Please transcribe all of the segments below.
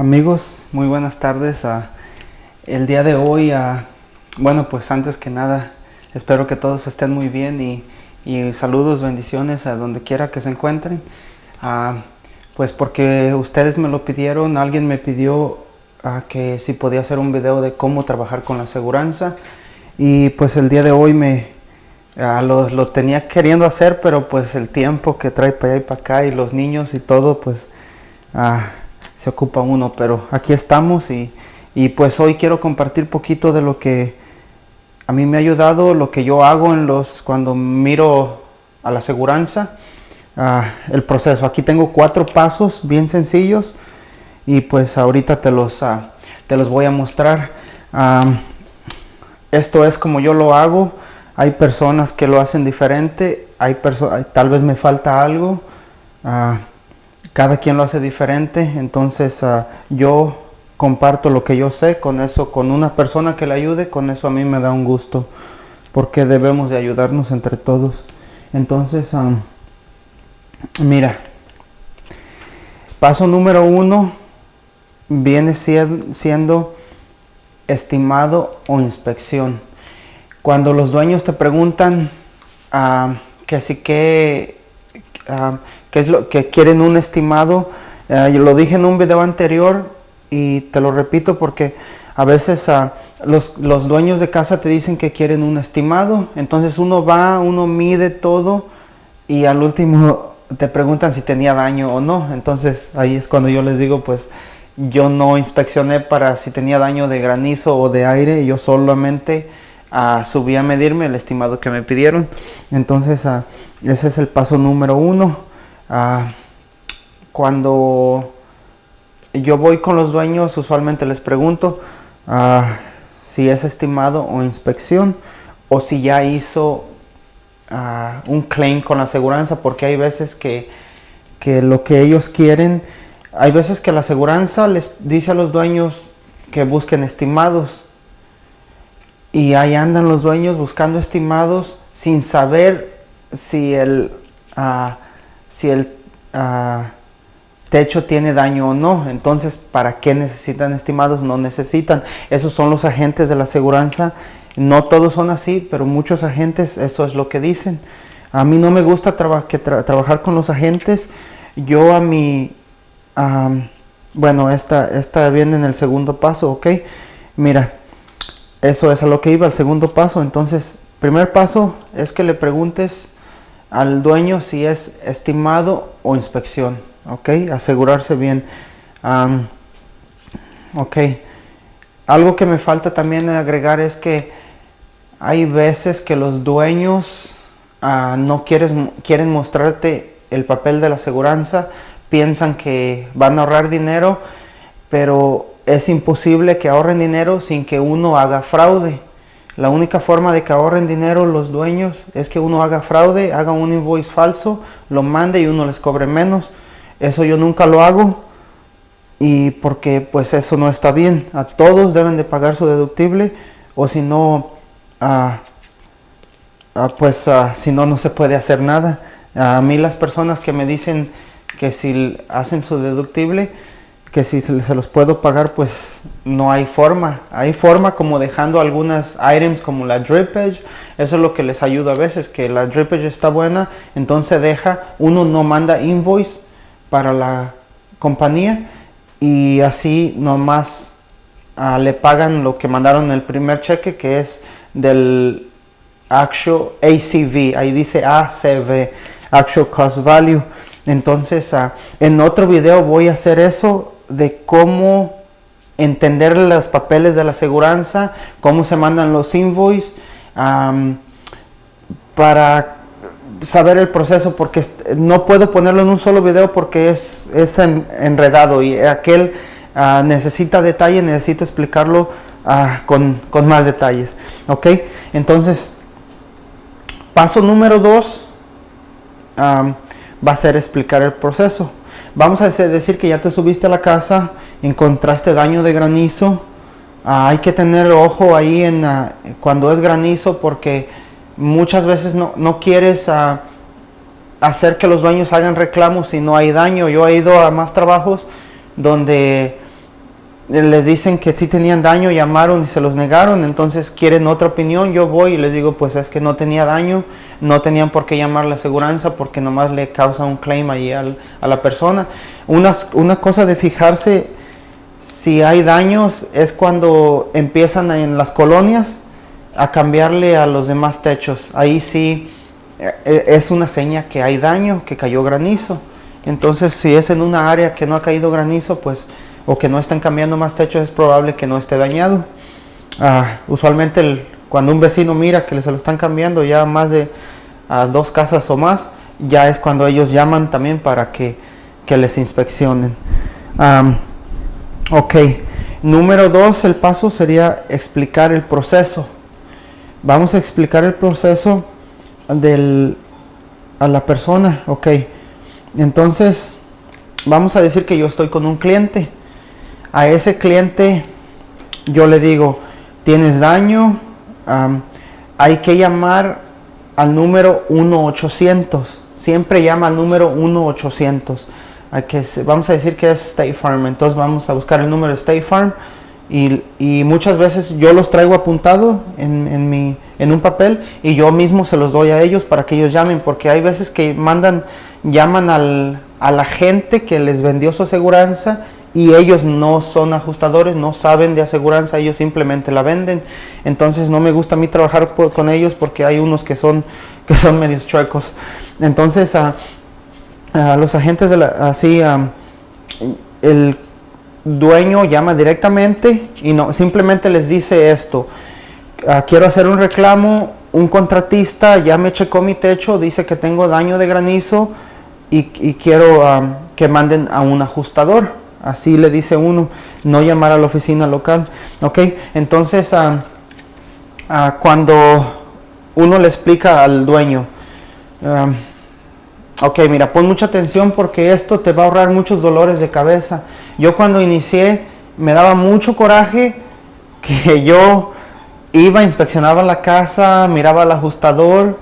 Amigos, muy buenas tardes. el día de hoy, bueno, pues antes que nada, espero que todos estén muy bien y, saludos, bendiciones a donde quiera que se encuentren. Ah, pues porque ustedes me lo pidieron, alguien me pidió a que si podía hacer un video de cómo trabajar con la aseguranza y pues el día de hoy me lo, lo, tenía queriendo hacer, pero pues el tiempo que trae para allá y para acá y los niños y todo, pues ah, se ocupa uno, pero aquí estamos y, y pues hoy quiero compartir poquito de lo que a mí me ha ayudado, lo que yo hago en los cuando miro a la aseguranza, uh, el proceso. Aquí tengo cuatro pasos bien sencillos y pues ahorita te los, uh, te los voy a mostrar. Uh, esto es como yo lo hago. Hay personas que lo hacen diferente, hay tal vez me falta algo cada quien lo hace diferente, entonces uh, yo comparto lo que yo sé, con eso, con una persona que le ayude, con eso a mí me da un gusto, porque debemos de ayudarnos entre todos. Entonces, um, mira, paso número uno viene siendo estimado o inspección. Cuando los dueños te preguntan uh, que si que uh, que es lo que quieren un estimado. Eh, yo lo dije en un video anterior y te lo repito porque a veces uh, los, los, dueños de casa te dicen que quieren un estimado. Entonces uno va, uno mide todo y al último te preguntan si tenía daño o no. Entonces ahí es cuando yo les digo pues yo no inspeccioné para si tenía daño de granizo o de aire. Yo solamente subí a medirme el estimado que me pidieron. Entonces uh, ese es el paso número uno. Ah, cuando yo voy con los dueños, usualmente les pregunto ah, si es estimado o inspección o si ya hizo ah, un claim con la aseguranza, porque hay veces que, que, lo que ellos quieren, hay veces que la aseguranza les dice a los dueños que busquen estimados y ahí andan los dueños buscando estimados sin saber si el si el ah, techo tiene daño o no. Entonces, ¿para qué necesitan estimados? No necesitan. Esos son los agentes de la aseguranza. No todos son así, pero muchos agentes eso es lo que dicen. A mí no me gusta trabajar con los agentes. Yo a mi... bueno, esta, esta viene en el segundo paso, ¿ok? Mira, eso es a lo que iba, el segundo paso. Entonces, primer paso es que le preguntes al dueño si es estimado o inspección, ¿ok? Asegurarse bien. ok. Algo que me falta también agregar es que hay veces que los dueños ah, no quieres, quieren mostrarte el papel de la aseguranza, piensan que van a ahorrar dinero, pero es imposible que ahorren dinero sin que uno haga fraude. La única forma de que ahorren dinero los dueños es que uno haga fraude, haga un invoice falso, lo mande y uno les cobre menos. Eso yo nunca lo hago y porque pues eso no está bien. A todos deben de pagar su deductible o si no, ah, ah, pues ah, si no, no se puede hacer nada. A mí las personas que me dicen que si hacen su deductible, que si se los puedo pagar pues no hay forma. Hay forma como dejando algunas items como la drippage eso es lo que les ayuda a veces que la drippage está buena entonces deja. Uno no manda invoice para la compañía y así nomás uh, le pagan lo que mandaron el primer cheque que es del actual ACV ahí dice ACV actual cost value. Entonces uh, en otro video voy a hacer eso de cómo entender los papeles de la aseguranza, cómo se mandan los invoices, para saber el proceso, porque no puedo ponerlo en un solo video porque es, es enredado y aquel ah, necesita detalle, necesito explicarlo ah, con, más detalles. ¿Ok? Entonces, paso número dos va a ser explicar el proceso. Vamos a decir que ya te subiste a la casa, encontraste daño de granizo. Ah, hay que tener ojo ahí en ah, cuando es granizo porque muchas veces no, quieres ah, hacer que los dueños hagan reclamos si no hay daño. Yo he ido a más trabajos donde les dicen que sí tenían daño, llamaron y se los negaron, entonces quieren otra opinión, yo voy y les digo, pues es que no tenía daño, no tenían por qué llamar la aseguranza porque nomás le causa un claim ahí a la persona. Una, una cosa de fijarse si hay daños es cuando empiezan en las colonias a cambiarle a los demás techos. Ahí sí eh, eh, es una seña que hay daño, que cayó granizo. Entonces si es en una área que no ha caído granizo, pues o que no están cambiando más techos, es probable que no esté dañado. Ah, usualmente cuando un vecino mira que se lo están cambiando ya más de dos casas o más, ya es cuando ellos llaman también para que, les inspeccionen. ok, número dos, el paso sería explicar el proceso. Vamos a explicar el proceso del, a la persona. Ok, entonces vamos a decir que yo estoy con un cliente a ese cliente yo le digo, tienes daño, hay que llamar al número 1-800. Siempre llama al número 1-800. Vamos a decir que es State Farm. Entonces vamos a buscar el número de State Farm. Y, muchas veces yo los traigo apuntado en, en, mi, en un papel y yo mismo se los doy a ellos para que ellos llamen. Porque hay veces que mandan, llaman al, a la gente que les vendió su aseguranza y ellos no son ajustadores, no saben de aseguranza, ellos simplemente la venden. Entonces no me gusta a mí trabajar con ellos porque hay unos que son, que son medios chuecos. Entonces a, los agentes de la, así, el dueño llama directamente y no, simplemente les dice esto, ah, quiero hacer un reclamo, un contratista ya me checó mi techo, dice que tengo daño de granizo y, quiero que manden a un ajustador Así le dice uno, no llamar a la oficina local. ¿Ok? Entonces, ah, ah, cuando uno le explica al dueño, ah, ok, mira, pon mucha atención porque esto te va a ahorrar muchos dolores de cabeza. Yo cuando inicié me daba mucho coraje que yo iba, inspeccionaba la casa, miraba al ajustador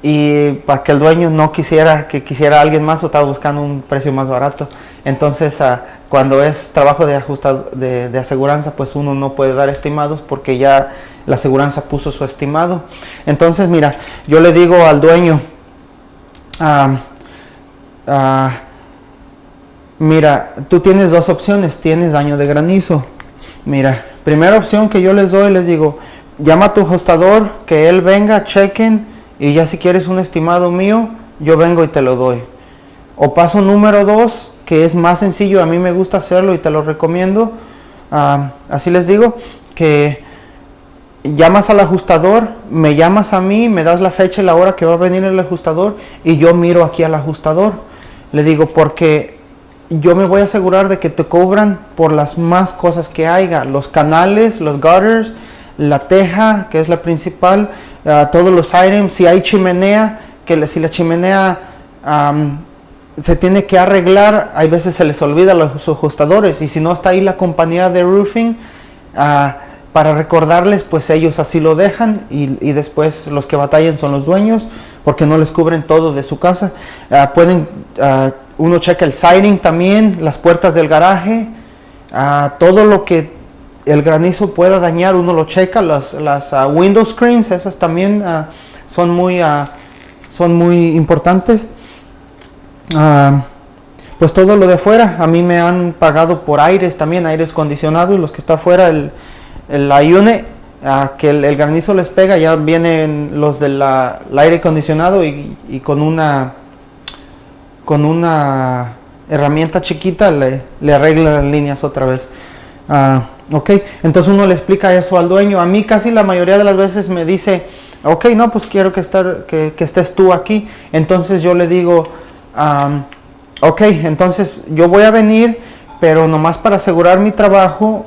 y para que el dueño no quisiera que quisiera alguien más o estaba buscando un precio más barato. Entonces, cuando es trabajo de, ajustado, de, de, aseguranza, pues uno no puede dar estimados porque ya la aseguranza puso su estimado. Entonces, mira, yo le digo al dueño, ah, ah, mira, tú tienes dos opciones, tienes daño de granizo. Mira, primera opción que yo les doy, les digo, llama a tu ajustador, que él venga, chequen, y ya si quieres un estimado mío, yo vengo y te lo doy. O paso número dos, que es más sencillo, a mí me gusta hacerlo y te lo recomiendo. Ah, así les digo, que llamas al ajustador, me llamas a mí, me das la fecha y la hora que va a venir el ajustador y yo miro aquí al ajustador. Le digo, porque yo me voy a asegurar de que te cobran por las más cosas que haya, los canales, los gutters, la teja, que es la principal, ah, todos los items, si hay chimenea, que si la chimenea se tiene que arreglar, hay veces se les olvida los ajustadores y si no está ahí la compañía de roofing ah, para recordarles, pues ellos así lo dejan y, después los que batallan son los dueños porque no les cubren todo de su casa. Ah, pueden, ah, uno checa el siding también, las puertas del garaje, todo lo que el granizo pueda dañar, uno lo checa, las, las window screens, esas también son, muy, son muy importantes. Ah, pues todo lo de afuera, a mí me han pagado por aires también, aires acondicionados, los que está afuera, el, el ayune, que el, granizo les pega, ya vienen los del aire acondicionado y, con una con una herramienta chiquita le, le arregla las líneas otra vez. Ah, ok, entonces uno le explica eso al dueño. A mí casi la mayoría de las veces me dice, ok, no, pues quiero que, estar, que estés tú aquí. Entonces yo le digo, ok, entonces yo voy a venir, pero nomás para asegurar mi trabajo,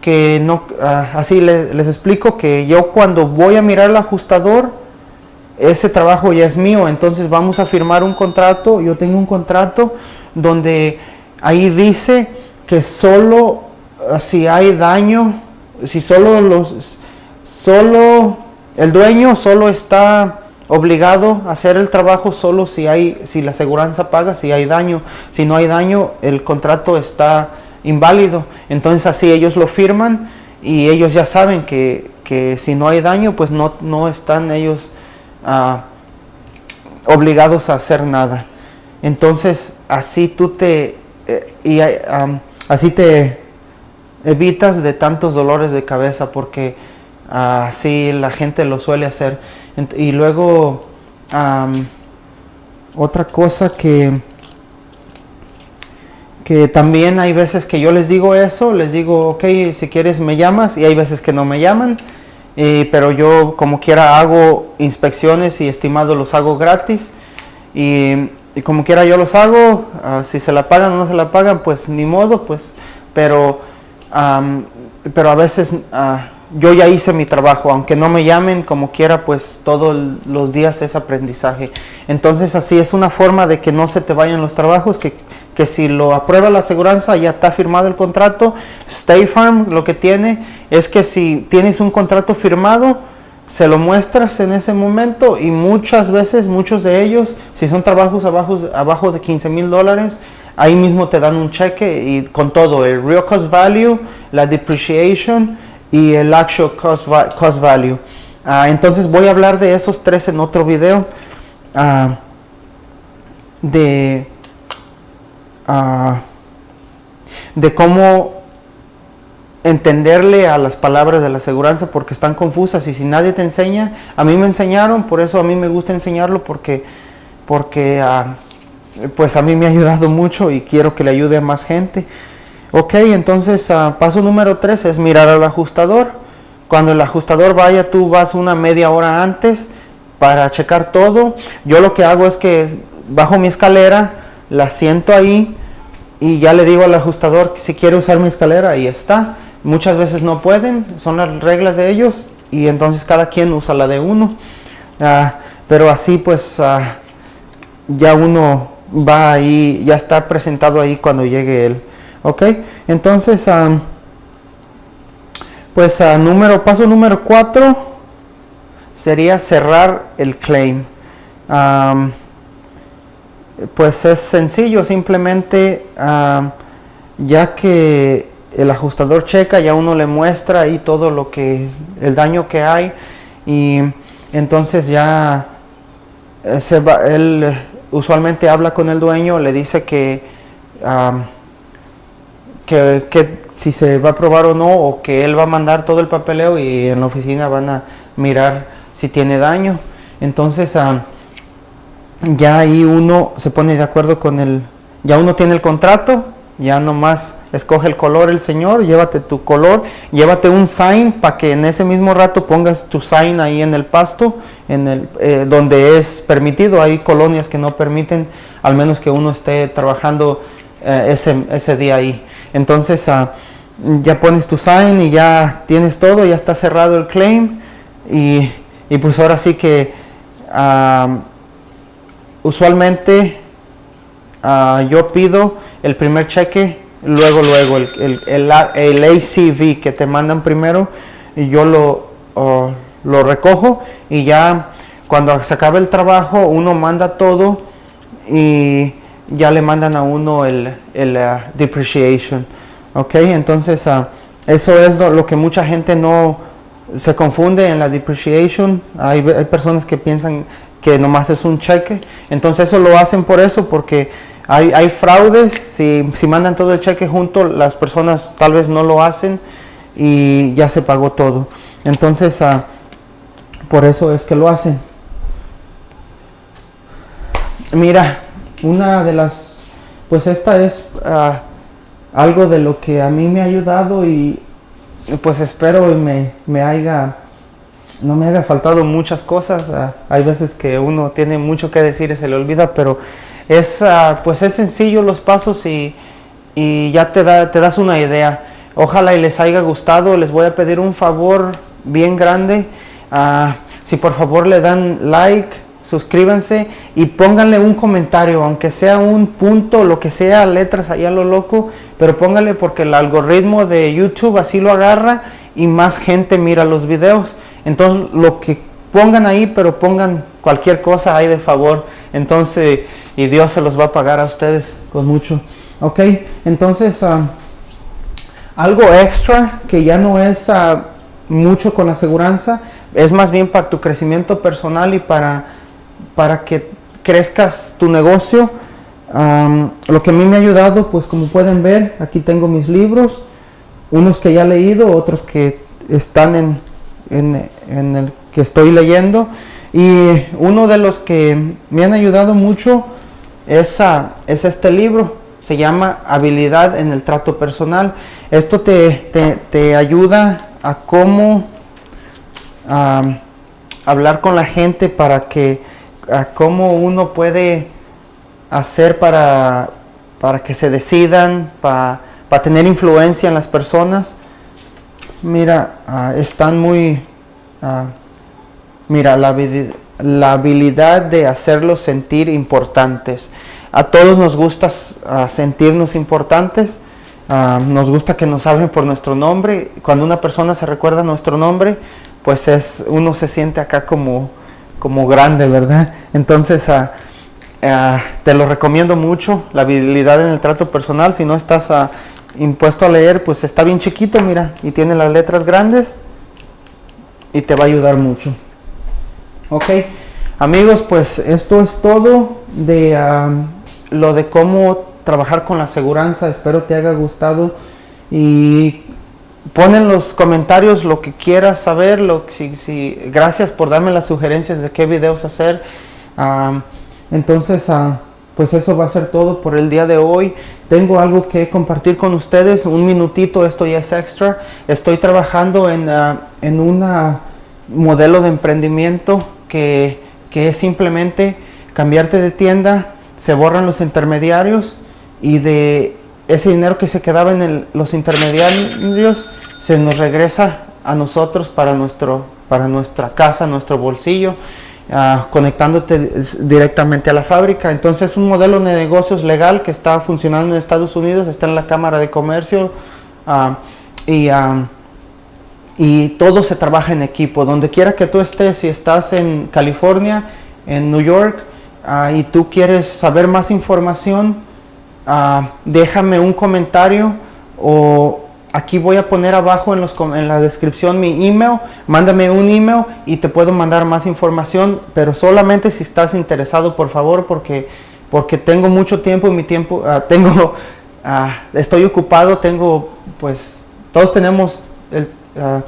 que no, ah, así les, explico que yo cuando voy a mirar el ajustador, ese trabajo ya es mío, entonces vamos a firmar un contrato, yo tengo un contrato donde ahí dice que solo ah, si hay daño, si solo los, solo el dueño solo está obligado a hacer el trabajo solo si hay si la aseguranza paga si hay daño si no hay daño el contrato está inválido. Entonces así ellos lo firman y ellos ya saben que, que si no hay daño, pues no, no están ellos ah, obligados a hacer nada. Entonces así tú te, eh, y, así te evitas de tantos dolores de cabeza porque así la gente lo suele hacer. Y luego otra cosa que que también hay veces que yo les digo eso, les digo, ok, si quieres me llamas, y hay veces que no me llaman, pero yo como quiera hago inspecciones y estimados los hago gratis, y, como quiera yo los hago, ah, si se la pagan o no se la pagan, pues ni modo, pues, pero, pero a veces uh, yo ya hice mi trabajo, aunque no me llamen como quiera, pues todos los días es aprendizaje. Entonces así es una forma de que no se te vayan los trabajos, que, que si lo aprueba la aseguranza, ya está firmado el contrato. Stay Farm lo que tiene es que si tienes un contrato firmado, se lo muestras en ese momento y muchas veces, muchos de ellos, si son trabajos abajo, abajo de 15 mil dólares, ahí mismo te dan un cheque y con todo, el real cost value, la depreciation, y el actual cost, value. Ah, entonces voy a hablar de esos tres en otro video. Uh, de, uh, de cómo entenderle a las palabras de la aseguranza porque están confusas y si nadie te enseña, a mí me enseñaron, por eso a mí me gusta enseñarlo porque, porque pues a mí me ha ayudado mucho y quiero que le ayude a más gente. Ok, entonces uh, paso número 3 es mirar al ajustador. Cuando el ajustador vaya, tú vas una media hora antes para checar todo. Yo lo que hago es que bajo mi escalera, la siento ahí y ya le digo al ajustador que si quiere usar mi escalera, ahí está. Muchas veces no pueden, son las reglas de ellos y entonces cada quien usa la de uno. Uh, pero así pues uh, ya uno va ahí, ya está presentado ahí cuando llegue él. Ok, entonces, pues a número, paso número 4 sería cerrar el claim. pues es sencillo, simplemente ya que el ajustador checa, ya uno le muestra ahí todo lo que, el daño que hay y entonces ya eh, se va, él usualmente habla con el dueño, le dice que que, si se va a aprobar o no, o que él va a mandar todo el papeleo y en la oficina van a mirar si tiene daño. Entonces, ah, ya ahí uno se pone de acuerdo con el, ya uno tiene el contrato, ya nomás escoge el color el señor, llévate tu color, llévate un sign para que en ese mismo rato pongas tu sign ahí en el pasto, en el, eh, donde es permitido. Hay colonias que no permiten, al menos que uno esté trabajando eh, ese, ese día ahí. Entonces ah, ya pones tu sign y ya tienes todo, ya está cerrado el claim y, pues ahora sí que ah, usualmente ah, yo pido el primer cheque, luego, luego el, el, el, ACV que te mandan primero y yo lo, lo recojo y ya cuando se acabe el trabajo uno manda todo y ya le mandan a uno el, el uh, depreciation. ¿Ok? Entonces, uh, eso es lo, que mucha gente no se confunde en la depreciation. Hay, hay, personas que piensan que nomás es un cheque. Entonces, eso lo hacen por eso, porque hay, hay fraudes. Si, si mandan todo el cheque junto, las personas tal vez no lo hacen y ya se pagó todo. Entonces, uh, por eso es que lo hacen. Mira, una de las, pues esta es ah, algo de lo que a mí me ha ayudado y pues espero y me, me haya, no me haya faltado muchas cosas. Ah, hay veces que uno tiene mucho que decir y se le olvida, pero es, ah, pues es sencillo los pasos y, y ya te, da, te das una idea. Ojalá y les haya gustado. Les voy a pedir un favor bien grande. si por favor le dan like, suscríbanse y pónganle un comentario, aunque sea un punto, lo que sea, letras allá lo loco, pero pónganle porque el algoritmo de YouTube así lo agarra y más gente mira los videos. Entonces lo que pongan ahí, pero pongan cualquier cosa ahí de favor. Entonces, y Dios se los va a pagar a ustedes con mucho. Ok, entonces, ah, algo extra que ya no es ah, mucho con la aseguranza, es más bien para tu crecimiento personal y para, para que crezcas tu negocio. lo que a mí me ha ayudado, pues como pueden ver, aquí tengo mis libros, unos que ya he leído, otros que están en, en, el que estoy leyendo. Y uno de los que me han ayudado mucho es, es este libro, se llama Habilidad en el Trato Personal. Esto te, te, ayuda a cómo hablar con la gente para que, a cómo uno puede hacer para, para que se decidan, para, para tener influencia en las personas. Mira, ah, están muy... Ah, mira, la, la, habilidad de hacerlos sentir importantes. A todos nos gusta ah, sentirnos importantes. nos gusta que nos hablen por nuestro nombre. Cuando una persona se recuerda nuestro nombre, pues es uno se siente acá como, como grande, ¿verdad? Entonces, te lo recomiendo mucho, la habilidad en el trato personal. Si no estás impuesto a leer, pues está bien chiquito, mira, y tiene las letras grandes y te va a ayudar mucho. Ok, amigos, pues esto es todo de lo de cómo trabajar con la aseguranza. Espero te haya gustado y pon en los comentarios lo que quieras saber. Lo, si, si, gracias por darme las sugerencias de qué videos hacer. entonces, uh, pues eso va a ser todo por el día de hoy. Tengo algo que compartir con ustedes, un minutito, esto ya es extra. Estoy trabajando en, uh, en un modelo de emprendimiento que, que, es simplemente cambiarte de tienda, se borran los intermediarios y de ese dinero que se quedaba en los intermediarios se nos regresa a nosotros para, nuestro, para nuestra casa, nuestro bolsillo. Ah, conectándote directamente a la fábrica. Entonces, un modelo de negocios legal que está funcionando en Estados Unidos, está en la Cámara de Comercio ah, y, ah, y todo se trabaja en equipo. Donde quiera que tú estés, si estás en California, en New York, y tú quieres saber más información, déjame un comentario o Aquí voy a poner abajo en, los, en, la descripción mi email. Mándame un email y te puedo mandar más información, pero solamente si estás interesado, por favor, porque, porque tengo mucho tiempo y mi tiempo, uh, tengo, uh, estoy ocupado, tengo, pues, todos tenemos el, uh,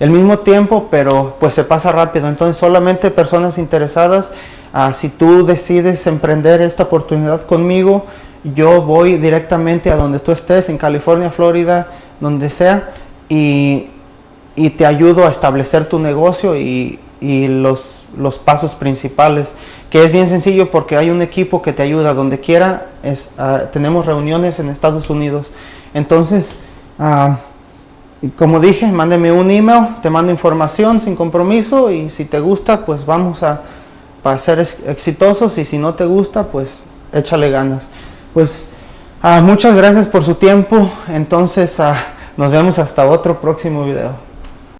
el, mismo tiempo, pero pues se pasa rápido. Entonces, solamente personas interesadas, si tú decides emprender esta oportunidad conmigo, yo voy directamente a donde tú estés, en California, Florida, donde sea, y, te ayudo a establecer tu negocio y, los, los, pasos principales, que es bien sencillo porque hay un equipo que te ayuda donde quiera, es, ah, tenemos reuniones en Estados Unidos. Entonces, uh, como dije, mándeme un email, te mando información sin compromiso y si te gusta, pues vamos a, a ser exitosos y si no te gusta, pues échale ganas. Pues Ah, muchas gracias por su tiempo. Entonces, ah, nos vemos hasta otro próximo video.